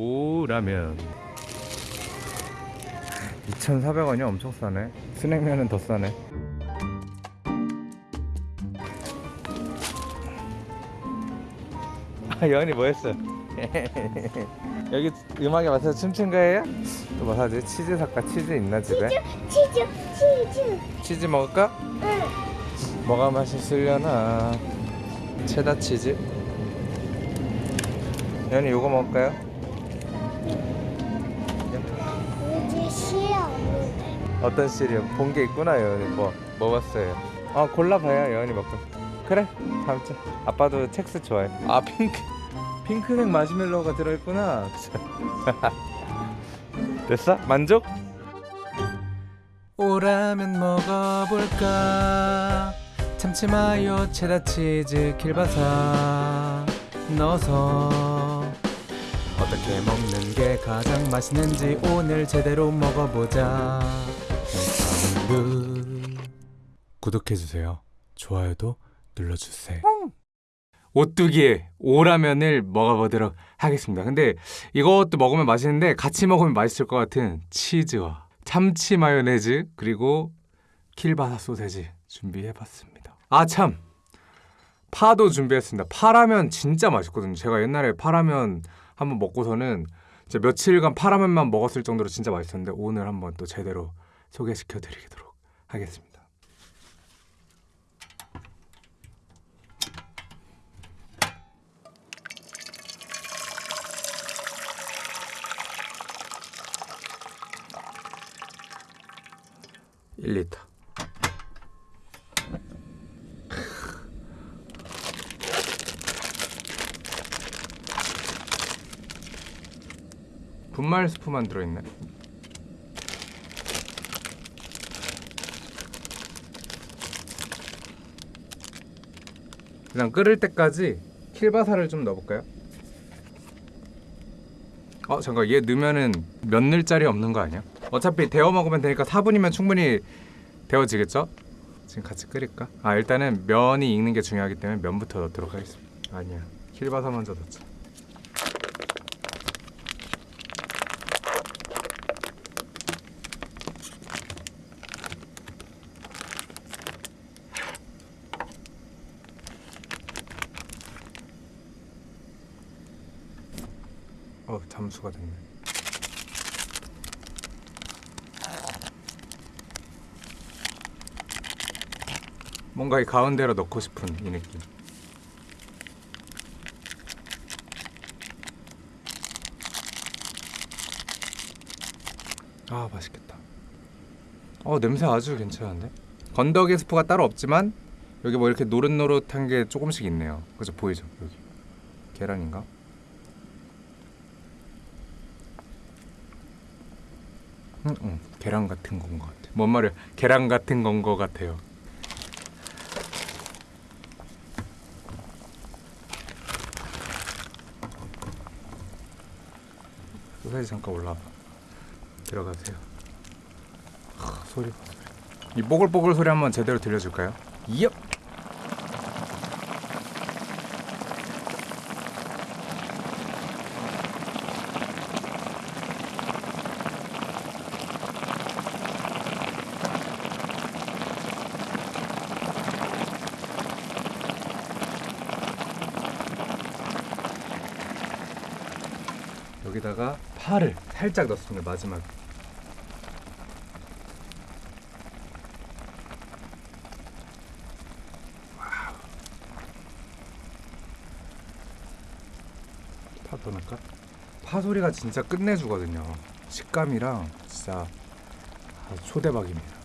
오 라면 2,400원이 엄청 싸네 스낵면은 더 싸네 아 여은이 뭐 했어? 여기 음악에 맞춰서 춤춘 거예요? 또 뭐 사지? 치즈 살까? 치즈 있나 집에? 치즈 치즈 치즈 먹을까? 응 뭐가 맛있으려나 체다 치즈 연이 요거 먹을까요? 이제 싫어 어떤 시리얼 본 게 있구나 여은이. 뭐 먹었어요. 아 골라봐요 여은이 먹고. 그래 다음째 아빠도 첵스 좋아해. 아 핑크. 핑크색 마시멜로우가 들어있구나. 됐어? 만족? 오라면 먹어볼까? 참치 마요 체다 치즈 킬바사 넣어서 어떻게 먹는 게 가장 맛있는지 오늘 제대로 먹어보자. 구독해주세요. 좋아요도 눌러주세요. 오뚜기의 오라면을 먹어보도록 하겠습니다. 근데 이것도 먹으면 맛있는데 같이 먹으면 맛있을 것 같은 치즈와 참치 마요네즈 그리고 킬바사 소세지 준비해봤습니다. 아 참! 파도 준비했습니다. 파라면 진짜 맛있거든요. 제가 옛날에 파라면 한번 먹고서는 진짜 며칠간 파라면만 먹었을 정도로 진짜 맛있었는데 오늘 한번 또 제대로 소개시켜 드리도록 하겠습니다. (1리터) 분말 스프만 들어있네. 그냥 끓을 때까지 킬바사를 좀 넣어볼까요? 어 잠깐 얘 넣으면은 몇 늘짜리 없는 거 아니야? 어차피 데워 먹으면 되니까 4분이면 충분히 데워지겠죠? 지금 같이 끓일까? 아 일단은 면이 익는 게 중요하기 때문에 면부터 넣도록 하겠습니다. 아니야 킬바사 먼저 넣자. 어 잠수가 됐네. 뭔가 이 가운데로 넣고 싶은 이 느낌. 아 맛있겠다. 어 냄새 아주 괜찮은데? 건더기 스프가 따로 없지만 여기 뭐 이렇게 노릇노릇한 게 조금씩 있네요. 그죠 보이죠 여기 계란인가? 응, 응. 계란 같은 건 것 같아. 뭔 말이야? 계란 같은 건 것 같아요. 소세지 잠깐 올라와. 들어가세요. 하, 소리 봐. 이 뽀글뽀글 소리 한번 제대로 들려줄까요? 얍! 여기다가 파를 살짝 넣습니다 마지막에 와우. 파도 넣을까? 파 소리가 진짜 끝내주거든요 식감이랑 진짜 초대박입니다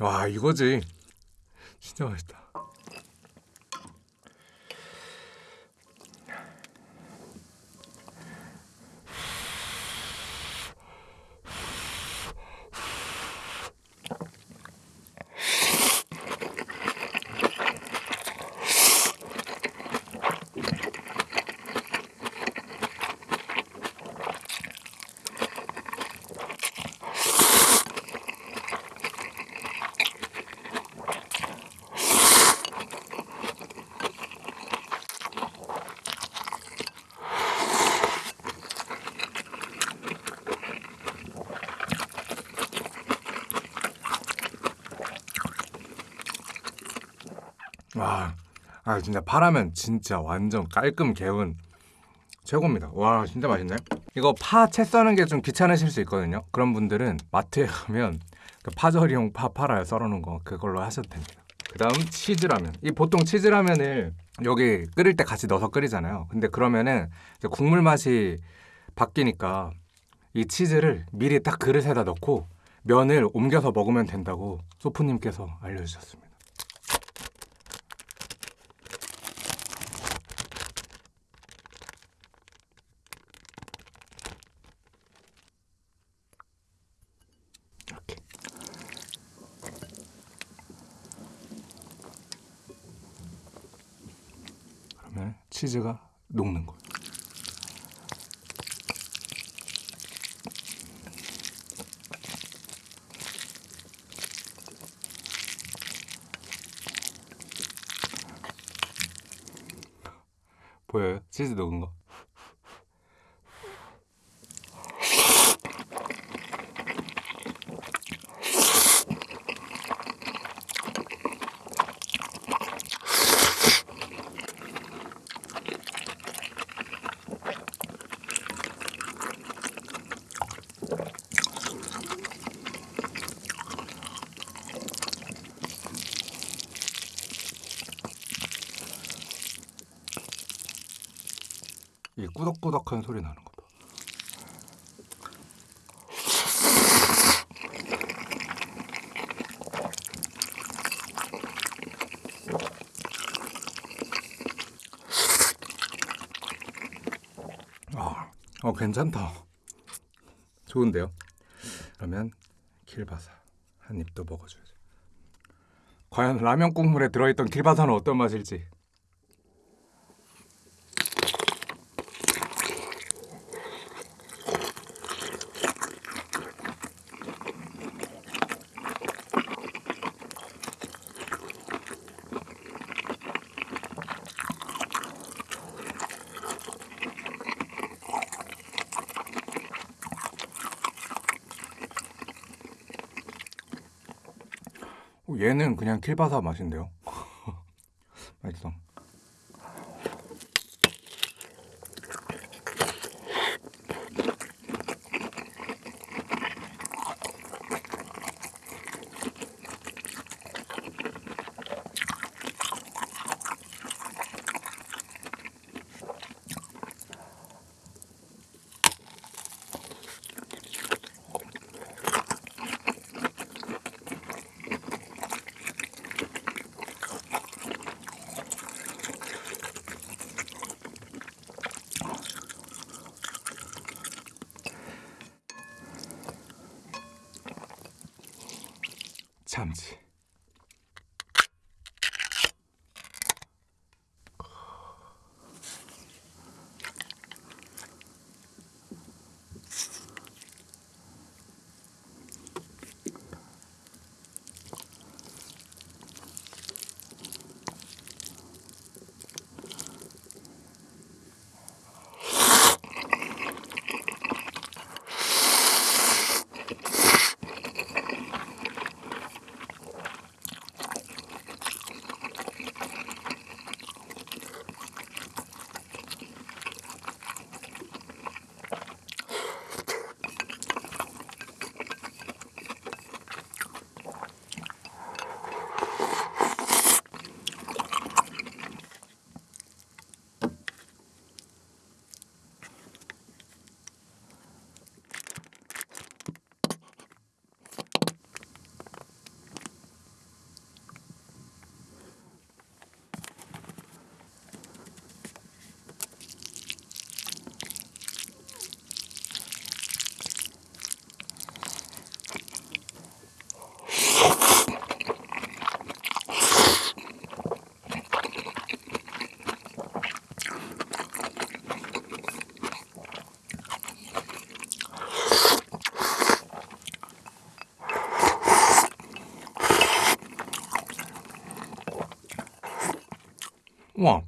와 이거지. 진짜 맛있다. 와, 아 진짜 파라면 진짜 완전 깔끔 개운 최고입니다. 와 진짜 맛있네. 이거 파 채 써는 게 좀 귀찮으실 수 있거든요. 그런 분들은 마트에 가면 그 파절이용 파 팔아요. 썰어놓은 거 그걸로 하셔도 됩니다. 그 다음 치즈라면. 이 보통 치즈라면을 여기 끓일 때 같이 넣어서 끓이잖아요. 근데 그러면은 국물 맛이 바뀌니까 이 치즈를 미리 딱 그릇에다 넣고 면을 옮겨서 먹으면 된다고 소프님께서 알려주셨습니다. 이렇게. 그러면 치즈가 녹는 거예요. 보여요? 치즈 녹은 거? 이 꾸덕꾸덕한 소리 나는 거 봐. 아, 어 괜찮다. 좋은데요? 그러면 킬바사 한 입 더 먹어줘야죠. 과연 라면 국물에 들어있던 킬바사는 어떤 맛일지. 얘는 그냥 킬바사 맛인데요. 맛있어. 참지.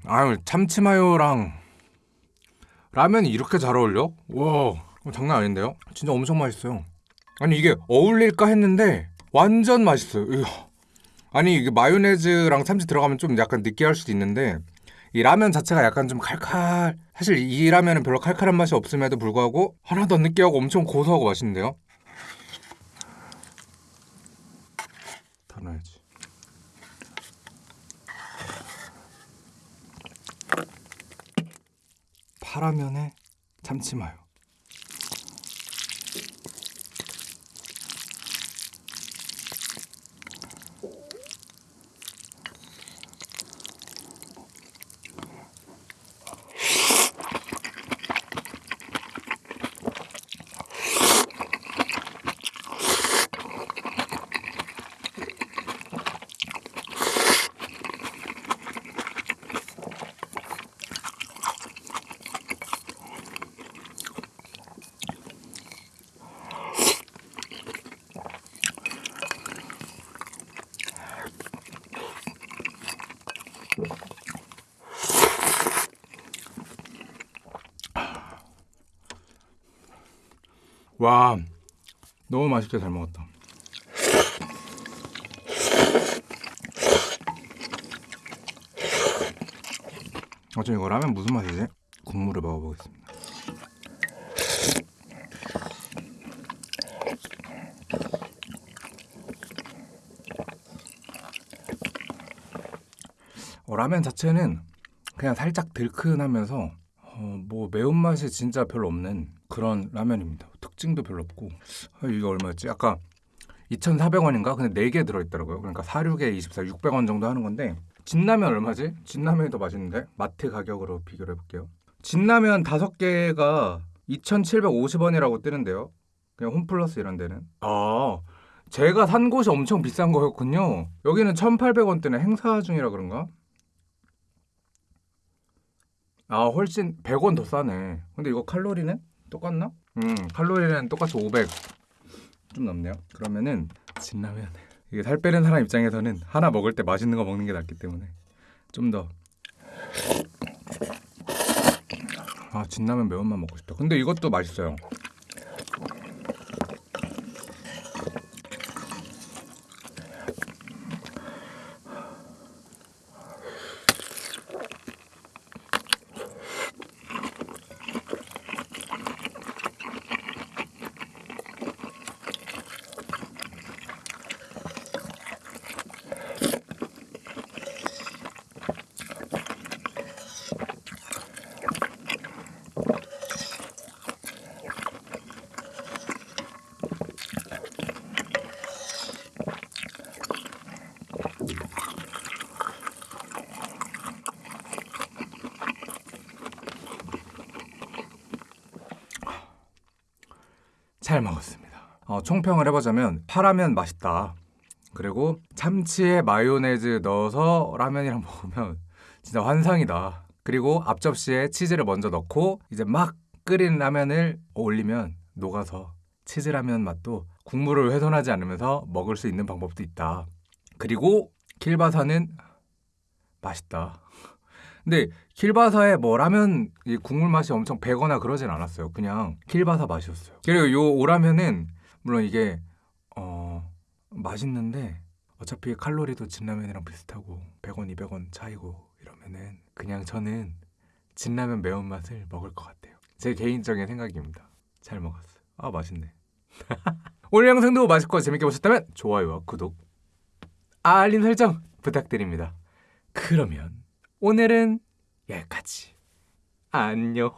아유 참치마요랑 라면이 이렇게 잘 어울려? 와, 장난 아닌데요? 진짜 엄청 맛있어요. 아니 이게 어울릴까 했는데 완전 맛있어요. 이거. 아니 이게 마요네즈랑 참치 들어가면 좀 약간 느끼할 수도 있는데 이 라면 자체가 약간 좀 칼칼. 사실 이 라면은 별로 칼칼한 맛이 없음에도 불구하고 하나도 안 느끼하고 엄청 고소하고 맛있는데요. 다 넣어야지. 파라면에 참치 마요. 와, 너무 맛있게 잘 먹었다. 어저 이거 라면 무슨 맛이지? 국물을 먹어보겠습니다. 어, 라면 자체는 그냥 살짝 들큰하면서 어, 뭐 매운맛이 진짜 별로 없는 그런 라면입니다. 특징도 별로 없고 아, 이게 얼마였지? 아까 2,400원인가? 근데 4개 들어있더라고요. 그러니까 4, 6에 24, 600원 정도 하는 건데 진라면 얼마지? 진라면이 더 맛있는데? 마트 가격으로 비교를 해볼게요. 진라면 5개가 2,750원이라고 뜨는데요. 그냥 홈플러스 이런 데는. 아, 제가 산 곳이 엄청 비싼 거였군요. 여기는 1,800원대네. 행사 중이라 그런가? 아, 훨씬 100원 더 싸네. 근데 이거 칼로리는 똑같나? 음, 칼로리는 똑같이 500. 좀 넘네요. 그러면은 진라면 이게 살 빼는 사람 입장에서는 하나 먹을 때 맛있는 거 먹는 게 낫기 때문에 좀 더. 아, 진라면 매운맛 먹고 싶다. 근데 이것도 맛있어요. 잘 먹었습니다. 어, 총평을 해보자면 파라면 맛있다. 그리고 참치에 마요네즈 넣어서 라면이랑 먹으면 진짜 환상이다. 그리고 앞접시에 치즈를 먼저 넣고 이제 막 끓인 라면을 올리면 녹아서 치즈 라면 맛도 국물을 훼손하지 않으면서 먹을 수 있는 방법도 있다. 그리고 킬바사는 맛있다. 근데 킬바사에 뭐 라면 이 국물 맛이 엄청 배거나 그러진 않았어요. 그냥 킬바사 맛이었어요. 그리고 요 오라면은 물론 이게 어 맛있는데 어차피 칼로리도 진라면이랑 비슷하고 100원, 200원 차이고 이러면은 그냥 저는 진라면 매운맛을 먹을 것 같아요. 제 개인적인 생각입니다. 잘 먹었어요. 아 맛있네. 오늘 영상도 맛있고 재밌게 보셨다면 좋아요와 구독, 알림 설정 부탁드립니다. 그러면 오늘은 여기까지. 안녕.